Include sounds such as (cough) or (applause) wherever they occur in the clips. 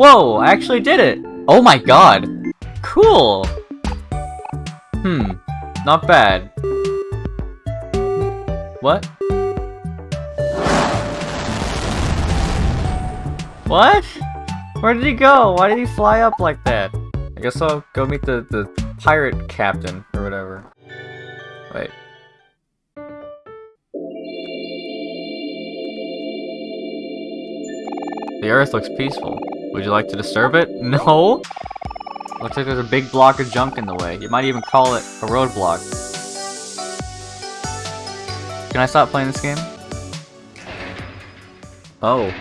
Whoa, I actually did it! Oh my god! Cool! Hmm, not bad. What? What? Where did he go? Why did he fly up like that? I guess I'll go meet the, the pirate captain, or whatever. Wait. The earth looks peaceful. Would you like to disturb it? (laughs) No? Looks like there's a big block of junk in the way. You might even call it a roadblock. Can I stop playing this game? Oh.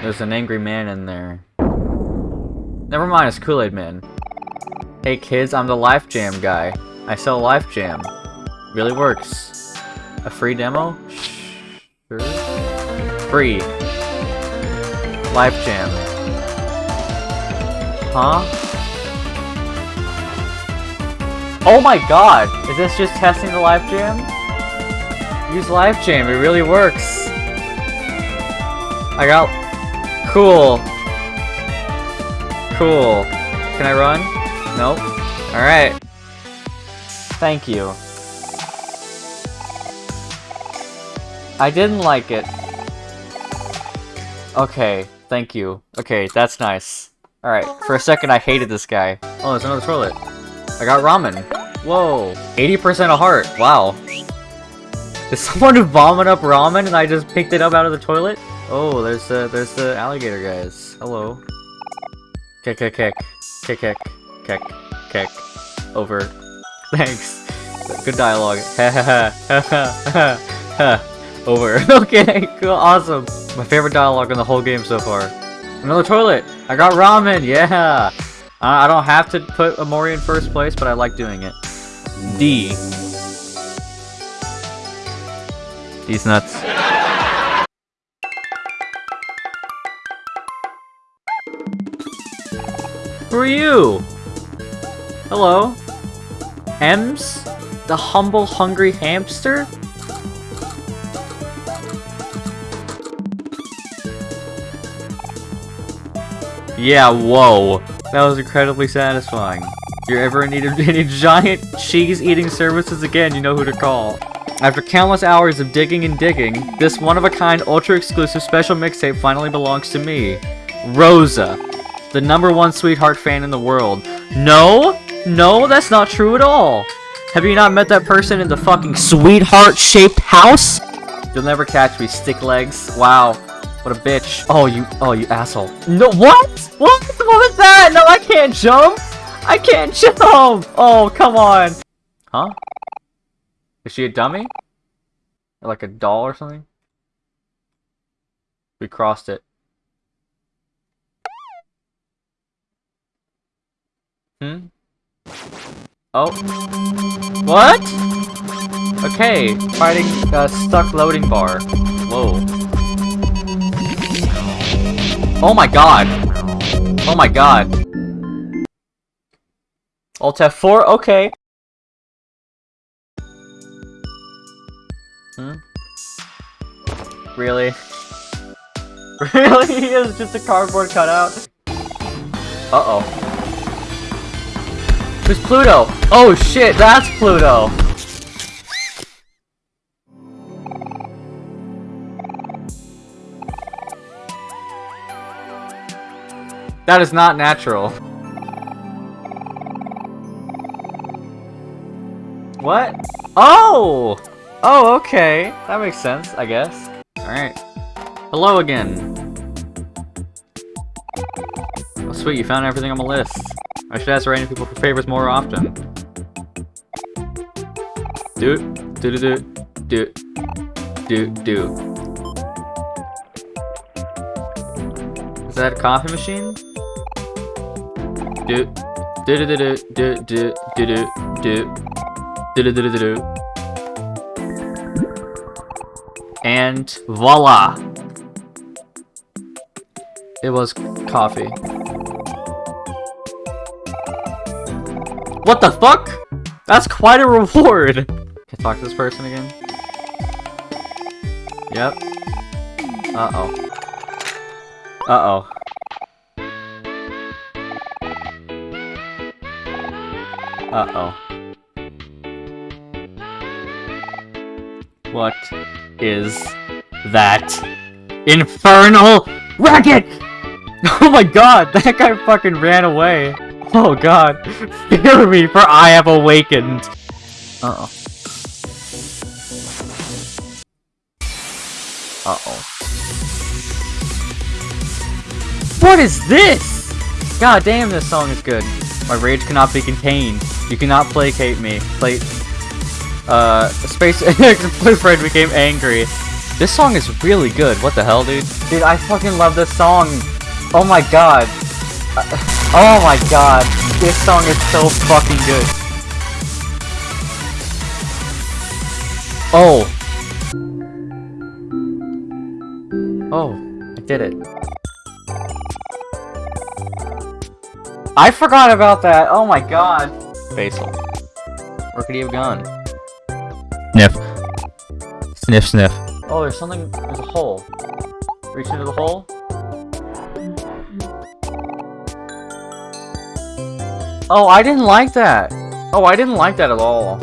There's an angry man in there. Never mind, it's Kool-Aid Man. Hey kids, I'm the Life Jam guy. I sell Life Jam. Really works. A free demo? Sure. Free. Life Jam. Huh? Oh my god! Is this just testing the Life Jam? Use Life Jam, it really works. I got... Cool. Cool. Can I run? Nope. Alright. Thank you. I didn't like it. Okay, thank you. Okay, that's nice. Alright, for a second I hated this guy. Oh, there's another toilet. I got ramen. Whoa. 80% of heart. Wow. Did (laughs) someone vomit up ramen and I just picked it up out of the toilet? Oh, there's the there's the alligator guys. Hello. Kick kick kick. Kick kick. Kick. Kick. Over. (laughs) Thanks. Good dialogue. (laughs) Ha ha ha. Over. okay, cool, awesome. My favorite dialogue in the whole game so far. Another toilet! I got ramen, yeah! I don't have to put Omori in first place, but I like doing it. D. These nuts. Who are you? Hello? Ems? The humble, hungry hamster? Yeah, whoa. That was incredibly satisfying. If you're ever in need of any giant cheese-eating services again, you know who to call. After countless hours of digging and digging, this one-of-a-kind, ultra-exclusive special mixtape finally belongs to me. Rosa. The number one sweetheart fan in the world. No? No, that's not true at all. Have you not met that person in the fucking sweetheart-shaped house? You'll never catch me, stick legs. Wow. What a bitch. Oh, you- oh, you asshole. No- what? What? What was that? No, I can't jump! I can't jump! Oh, come on! Huh? Is she a dummy? Or like a doll or something? We crossed it. Hmm? Oh. What? Okay, fighting uh, stuck loading bar. Whoa. Oh my god! Oh my god. Alt F4, okay. Hmm? Really? (laughs) Really? He is just a cardboard cutout? Uh-oh. Who's Pluto? Oh shit, that's Pluto! That is not natural. What? Oh! Oh, okay. That makes sense, I guess. Alright. Hello again. Oh, sweet, you found everything on my list. I should ask random people for favors more often. Do, do, do, do, do, do, do. Is that a coffee machine? Do, do, do, do, do, do, do, do, do, do, do, do. And voila! It was coffee. What the fuck? That's quite a reward! Can I talk to this person again? Yep. Uh-oh. Uh-oh. Uh-oh. What is that infernal racket? (laughs) Oh my god, that guy fucking ran away. Oh god, (laughs) fear me for I have awakened. Uh-oh. Uh-oh. What is this? God damn, this song is good. My rage cannot be contained. You cannot placate me. Play. Uh, Space (laughs) Boyfriend became angry. This song is really good. What the hell, dude? Dude, I fucking love this song. Oh my god. (laughs) Oh my god. This song is so fucking good. Oh. Oh, I did it. I forgot about that. Oh my god. Basil. Where could he have gone? Sniff. Sniff, sniff. Oh, there's something. There's a hole. Reach into the hole. Oh, I didn't like that. Oh, I didn't like that at all.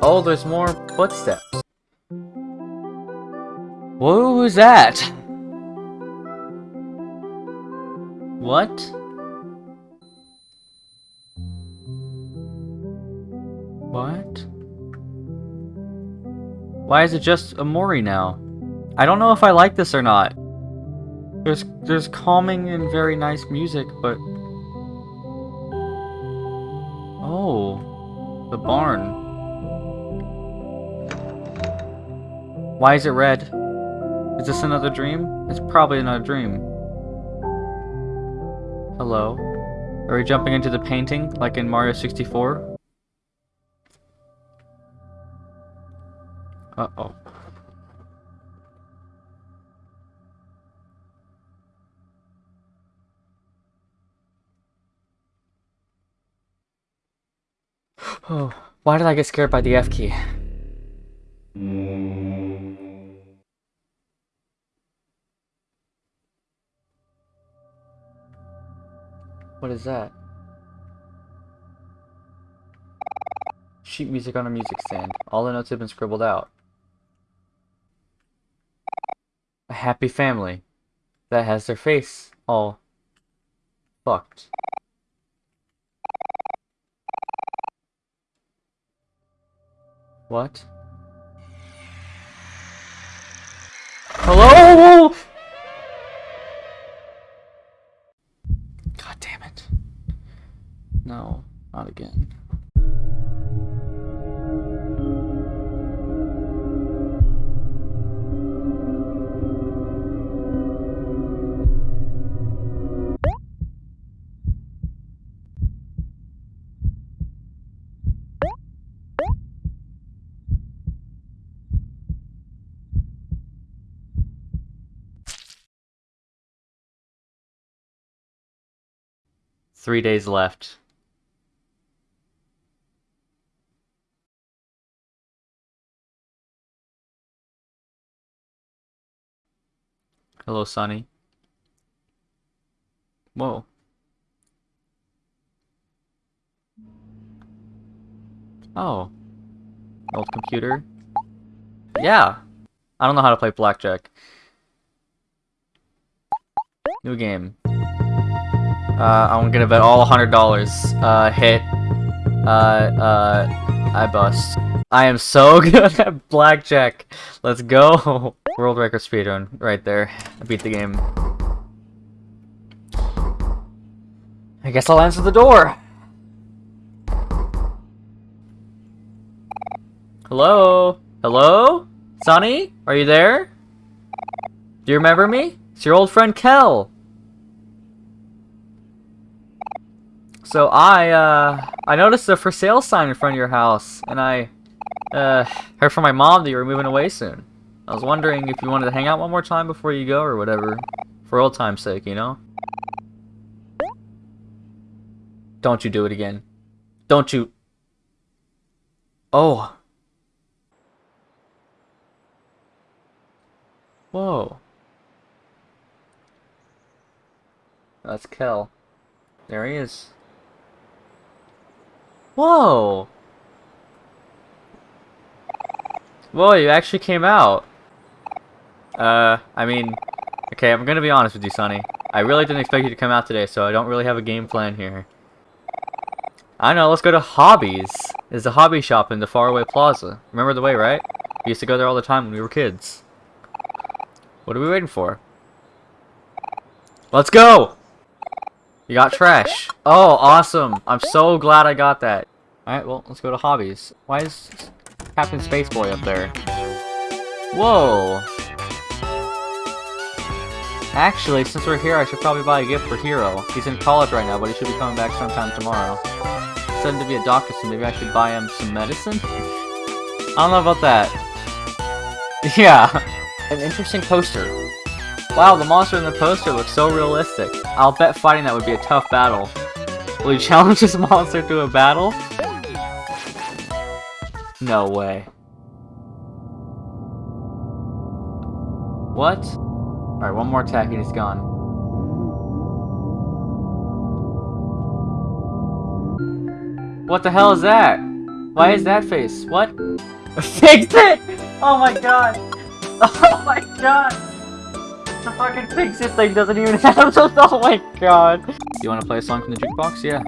Oh, there's more footsteps. What was that? (laughs) What? What? Why is it just Omori now? I don't know if I like this or not. There's there's calming and very nice music, but Oh, the barn. Why is it red? Is this another dream? It's probably another dream. Hello? Are we jumping into the painting like in Mario 64? Uh-oh. Oh, why did I get scared by the F key? What is that? Sheet music on a music stand. All the notes have been scribbled out. A happy family that has their face all fucked. What? Three days left. Hello, Sunny. Whoa. Oh. Old computer. Yeah. I don't know how to play blackjack. New game. Uh, I'm gonna bet all $100. Uh, hit. Uh, uh, I bust. I am so (laughs) good at blackjack. Let's go. (laughs) World record speedrun right there. I beat the game. I guess I'll answer the door. Hello? Hello? Sunny? Are you there? Do you remember me? It's your old friend Kel. So I, uh, I noticed a for sale sign in front of your house, and I, uh, heard from my mom that you were moving away soon. I was wondering if you wanted to hang out one more time before you go, or whatever. For old time's sake, you know? Don't you do it again. Don't you... Oh. Whoa. That's Kel. There he is. Whoa! Whoa, you actually came out. Uh, I mean, okay, I'm gonna be honest with you, Sunny. I really didn't expect you to come out today, so I don't really have a game plan here. I know, let's go to Hobbies. There's a hobby shop in the Faraway Plaza. Remember the way, right? We used to go there all the time when we were kids. What are we waiting for? Let's go! You got trash. Oh, awesome. I'm so glad I got that. Alright, well, let's go to Hobbies. Why is Captain Spaceboy up there? Whoa! Actually, since we're here, I should probably buy a gift for Hero. He's in college right now, but he should be coming back sometime tomorrow. Said him to be a doctor, so maybe I should buy him some medicine? I don't know about that. (laughs) Yeah, an interesting poster. Wow, the monster in the poster looks so realistic. I'll bet fighting that would be a tough battle. Will you (laughs) challenge this monster to a battle? No way. What? Alright, one more attack and he's gone. What the hell is that? Why is that face? What? (laughs) Fix it! Oh my god! (laughs) Oh my god! The fucking it thing doesn't even (laughs) have those. Oh my god! You wanna play a song from the jukebox? Yeah.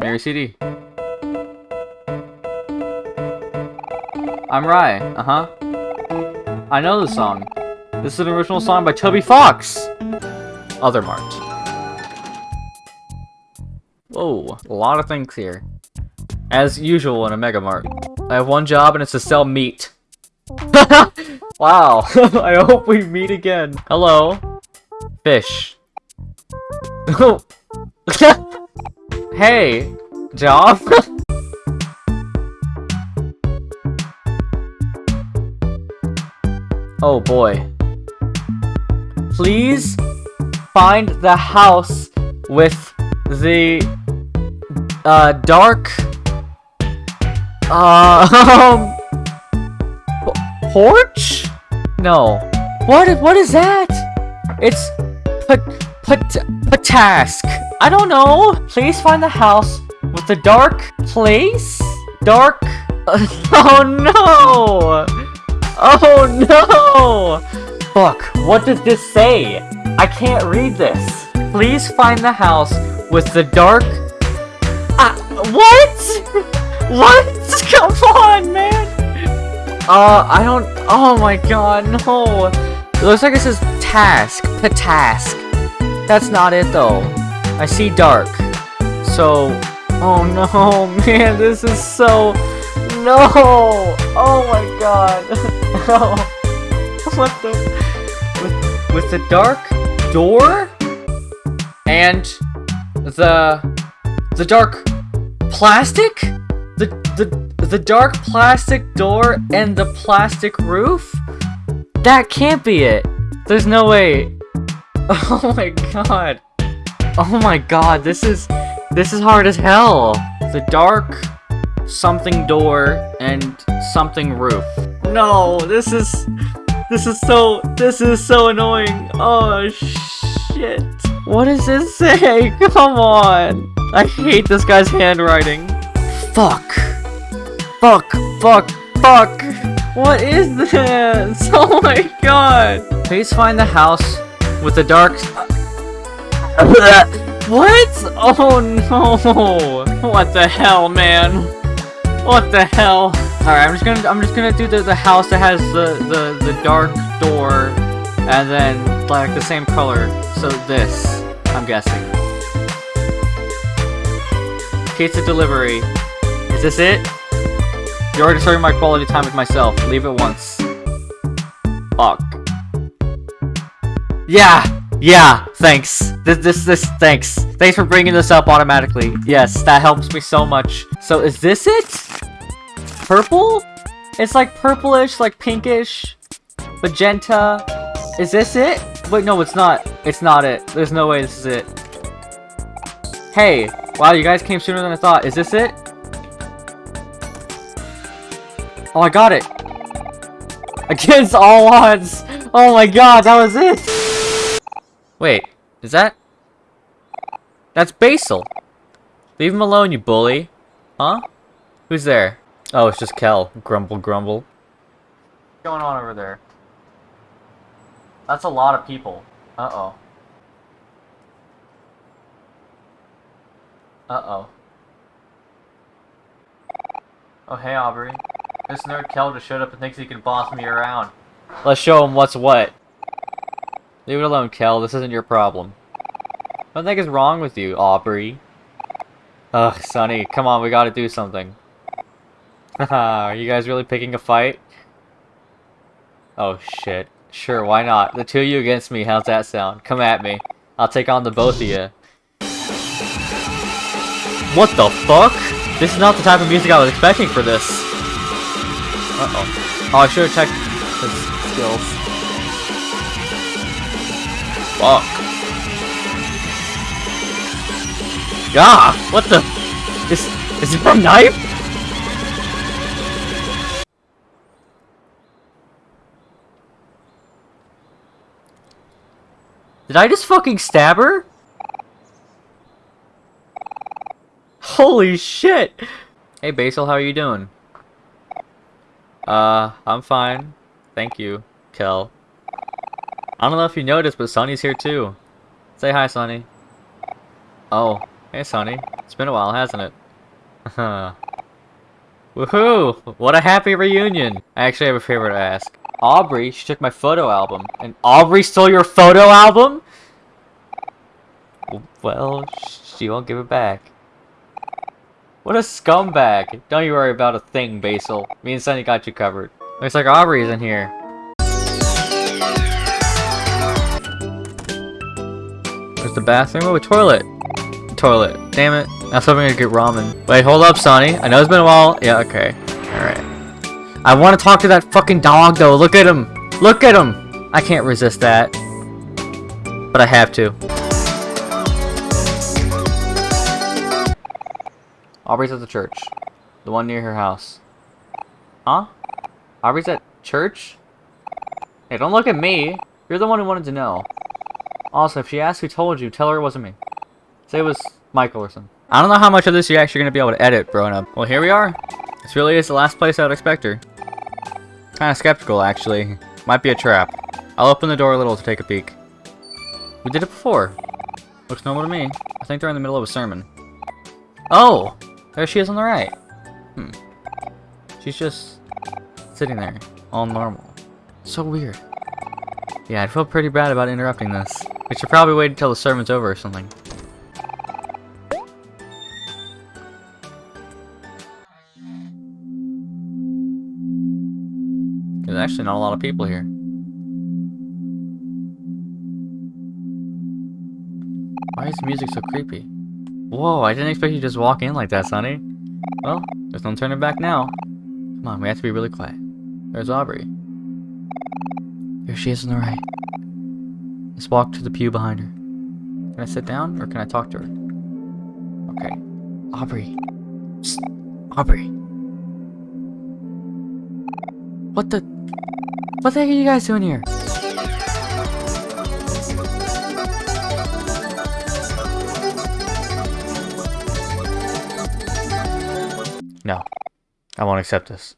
Mary CD. I'm Rai. Uh-huh. I know the song. This is an original song by Toby Fox! Other Mart. Whoa, a lot of things here. As usual in a Mega Mart. I have one job and it's to sell meat. (laughs) wow, (laughs) I hope we meet again. Hello. Fish. (laughs) hey, job? (laughs) oh boy. Please find the house with the uh dark uh um porch? No. What what is that? It's put put patask. I don't know. Please find the house with the dark place? Dark (laughs) Oh no! Oh no! Fuck, what does this say? I can't read this. Please find the house with the dark... Uh, what? (laughs) what? Come on, man! Uh, I don't... Oh my god, no. It looks like it says task. The task. That's not it, though. I see dark. So... Oh no, (laughs) man, this is so... No! Oh my god. oh. (laughs) What the... With, with the dark door? And the the dark plastic? The the the dark plastic door and the plastic roof? That can't be it. There's no way. (laughs) Oh my god. Oh my god, this is this is hard as hell. The dark something door and something roof. No, this is this is so this is so annoying. Oh shit. What does this say? (laughs) Come on. I hate this guy's handwriting. Fuck. Fuck. Fuck. Fuck. What is this? (laughs) Oh my god. Please find the house with the dark... (laughs) what? Oh no. What the hell, man? What the hell? Alright, I'm just gonna I'm just gonna do the, the house that has the, the, the dark door and then like the same color. So this, I'm guessing. Pizza delivery. Is this it? You're already starting my quality time with myself. Leave it once. Fuck. Yeah! Yeah! Thanks. This, this, this, thanks. Thanks for bringing this up automatically. Yes, that helps me so much. So is this it? Purple? It's like purplish, like pinkish, magenta. Is this it? Wait, no, it's not. It's not it. There's no way this is it. Hey, wow, you guys came sooner than I thought. Is this it? Oh, I got it. Against all odds. Oh my god, that was it. Wait, is that? That's Basil. Leave him alone, you bully. Huh? Who's there? Oh, it's just Kel. Grumble, grumble. What's going on over there? That's a lot of people. Uh-oh. Uh-oh. Oh, hey, Aubrey. This nerd Kel just showed up and thinks he can boss me around. Let's show him what's what. Leave it alone, Kel. This isn't your problem. What the heck is wrong with you, Aubrey? Ugh, Sunny, come on, we gotta do something. (laughs) Are you guys really picking a fight? Oh, shit. Sure, why not? The two of you against me, how's that sound? Come at me. I'll take on the both of you. What the fuck? This is not the type of music I was expecting for this. Uh-oh. Oh, I should have checked his skills. Fuck. Yeah, what the? Is, is it from knife? Did I just fucking stab her? Holy shit! Hey Basil, how are you doing? Uh, I'm fine. Thank you, Kel. I don't know if you noticed, but Sunny's here too. Say hi, Sunny. Oh, hey Sunny. It's been a while, hasn't it? (laughs) Woohoo! What a happy reunion! I actually have a favor to ask. Aubrey, she took my photo album. And Aubrey stole your photo album? Well, she won't give it back. What a scumbag! Don't you worry about a thing, Basil. Me and Sunny got you covered. Looks like Aubrey's in here. There's the bathroom? Oh, a toilet. Toilet. Damn it. I was hoping I'd get ramen. Wait, hold up, Sunny. I know it's been a while. Yeah, okay. Alright. I want to talk to that fucking dog, though. Look at him. Look at him. I can't resist that. But I have to. Aubrey's at the church. The one near her house. Huh? Aubrey's at church? Hey, don't look at me. You're the one who wanted to know. Also, if she asks who told you, tell her it wasn't me. Say it was Michael or something. I don't know how much of this you're actually going to be able to edit, growing up. Well, here we are. This really is the last place I would expect her. Kind of skeptical, actually. Might be a trap. I'll open the door a little to take a peek. We did it before. Looks normal to me. I think they're in the middle of a sermon. Oh! There she is on the right. Hmm. She's just sitting there, all normal. So weird. Yeah, I feel pretty bad about interrupting this. We should probably wait until the sermon's over or something. There's actually not a lot of people here. Why is the music so creepy? Whoa, I didn't expect you to just walk in like that, Sunny. Well, there's no turning back now. Come on, we have to be really quiet. There's Aubrey. Here she is on the right. Let's walk to the pew behind her. Can I sit down, or can I talk to her? Okay. Aubrey. Psst. Aubrey. What the... What the heck are you guys doing here? I won't accept this.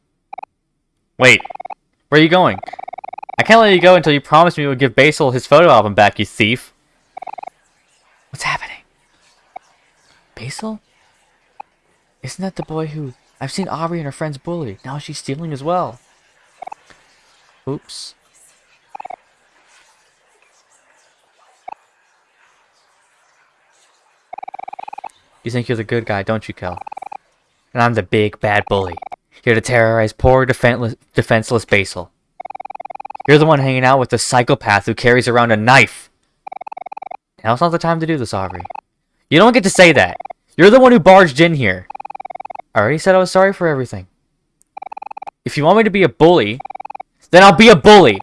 Wait. Where are you going? I can't let you go until you promise me you would give Basil his photo album back, you thief. What's happening? Basil? Isn't that the boy who... I've seen Aubrey and her friends bully. Now she's stealing as well. Oops. You think you're the good guy, don't you, Kel? And I'm the big bad bully. Here to terrorize poor defenseless, defenseless Basil. You're the one hanging out with the psychopath who carries around a knife. Now's not the time to do this, Aubrey. You don't get to say that. You're the one who barged in here. I already said I was sorry for everything. If you want me to be a bully, then I'll be a bully.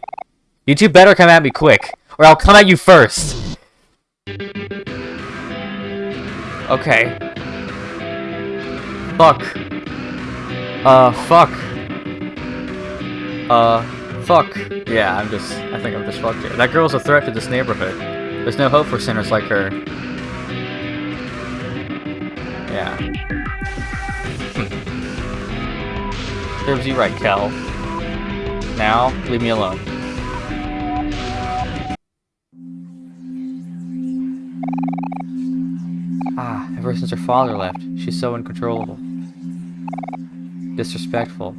You two better come at me quick, or I'll come at you first. Okay. Fuck. Uh, fuck. Uh, fuck. Yeah, I'm just, I think I'm just fucked here. That girl's a threat to this neighborhood. There's no hope for sinners like her. Yeah. (laughs) Serves you right, Kel. Now, leave me alone. Ever since her father left, she's so uncontrollable. Disrespectful.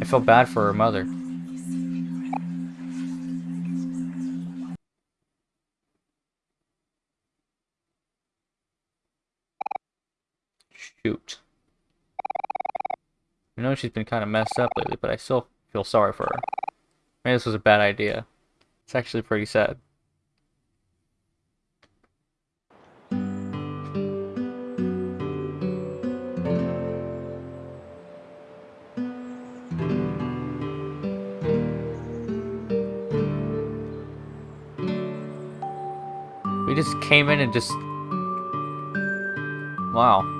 I feel bad for her mother. Shoot. I know she's been kind of messed up lately, but I still feel sorry for her. Maybe this was a bad idea. It's actually pretty sad. Came in and just... Wow.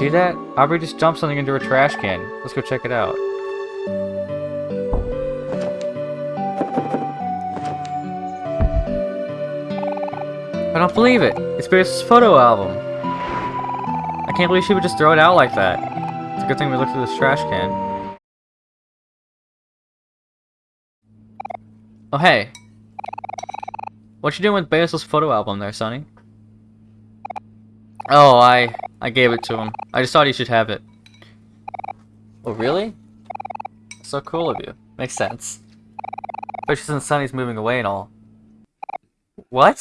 See that? Aubrey just dumped something into a trash can. Let's go check it out. I don't believe it! It's Beatrice's photo album! I can't believe she would just throw it out like that. It's a good thing we looked through this trash can. Oh hey. What you doing with Basil's photo album there, Sunny? Oh, I I gave it to him. I just thought he should have it. Oh, really? So cool of you. Makes sense. Especially since Sunny's moving away and all. What?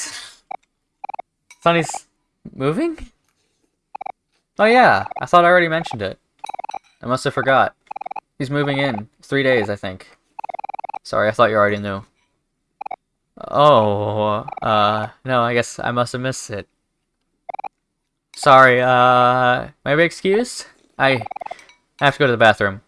Sunny's moving? Oh yeah, I thought I already mentioned it. I must have forgot. He's moving in. Three days, I think. Sorry, I thought you already knew. Oh, uh, no, I guess I must have missed it. Sorry, uh, may I be? I have to go to the bathroom.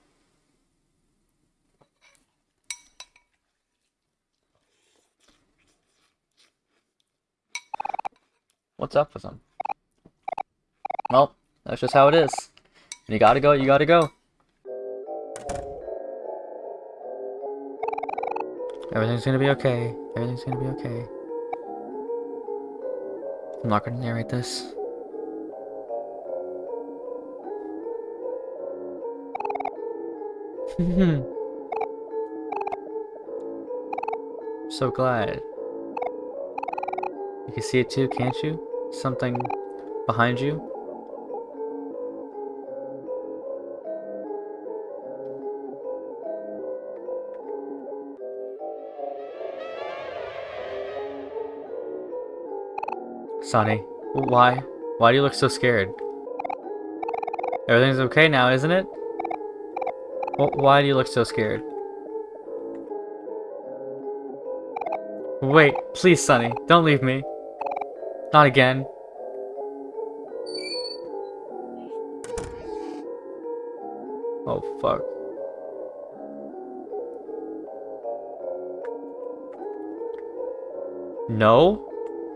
What's up with him? Well, that's just how it is. you gotta go, you gotta go. Everything's gonna be okay. Everything's gonna be okay. I'm not gonna narrate this. (laughs) so glad. You can see it too, can't you? Something behind you? Sunny, why? Why do you look so scared? Everything's okay now, isn't it? Why do you look so scared? Wait, please, Sunny, don't leave me. Not again. Oh, fuck. No?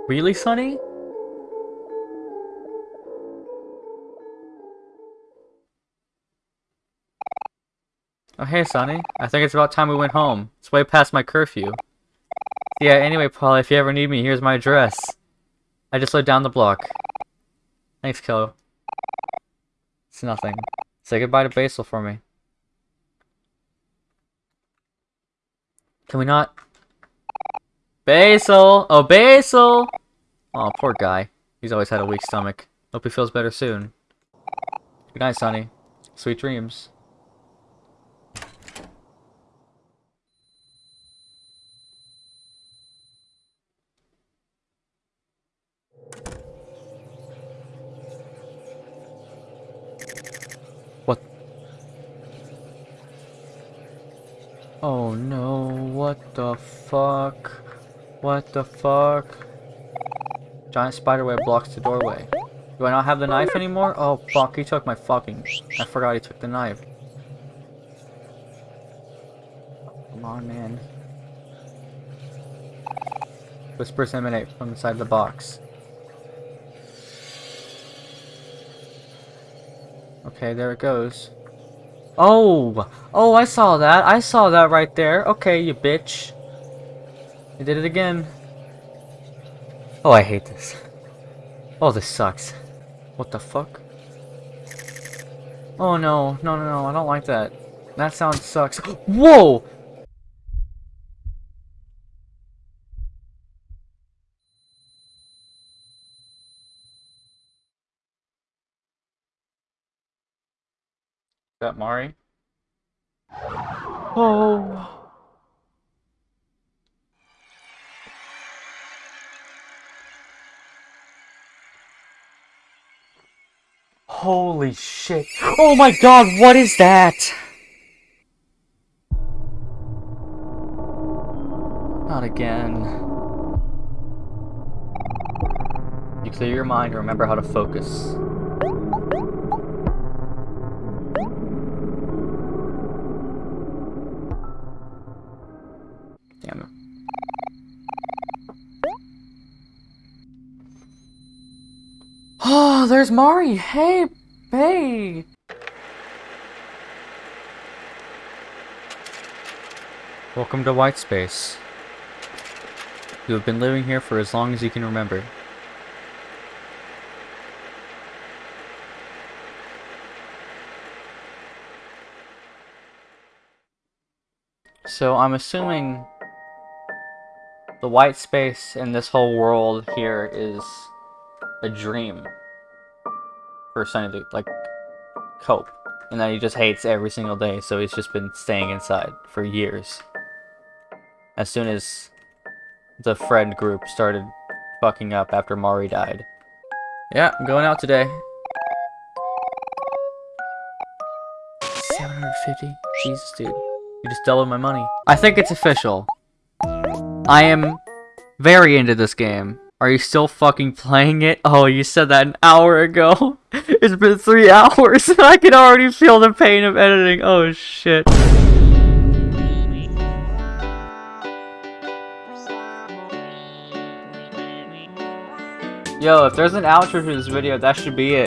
Really, Sunny? Oh, hey, Sunny. I think it's about time we went home. It's way past my curfew. Yeah, anyway, Paul, if you ever need me, here's my address. I just lived down the block. Thanks, Kilo. It's nothing. Say goodbye to Basil for me. Can we not? Basil! Oh, Basil! Oh, poor guy. He's always had a weak stomach. Hope he feels better soon. Good night, Sunny. Sweet dreams. Oh no, what the fuck? What the fuck? Giant spiderweb blocks the doorway. Do I not have the knife anymore? Oh fuck, he took my fucking... I forgot he took the knife. Come on, man. Whispers emanate from inside the box. Okay, there it goes. Oh! Oh, I saw that. I saw that right there. Okay, you bitch. You did it again. Oh, I hate this. Oh, this sucks. What the fuck? Oh no, no, no, no, I don't like that. That sound sucks. (gasps) Whoa! That Mari? Oh. Holy shit. Oh my god, what is that? Not again. You clear your mind and remember how to focus. Oh, there's Mari. Hey, hey. Welcome to White Space. You have been living here for as long as you can remember. So I'm assuming the white space in this whole world here is a dream Sunny to like cope. And that he just hates every single day, so he's just been staying inside for years. As soon as the friend group started fucking up after Mari died. Yeah, I'm going out today. 750? Jesus, dude. You just doubled my money. I think it's official. I am very into this game. Are you still fucking playing it? Oh, you said that an hour ago. (laughs) it's been three hours and (laughs) I can already feel the pain of editing. Oh shit. Yo, if there's an outro to this video, that should be it.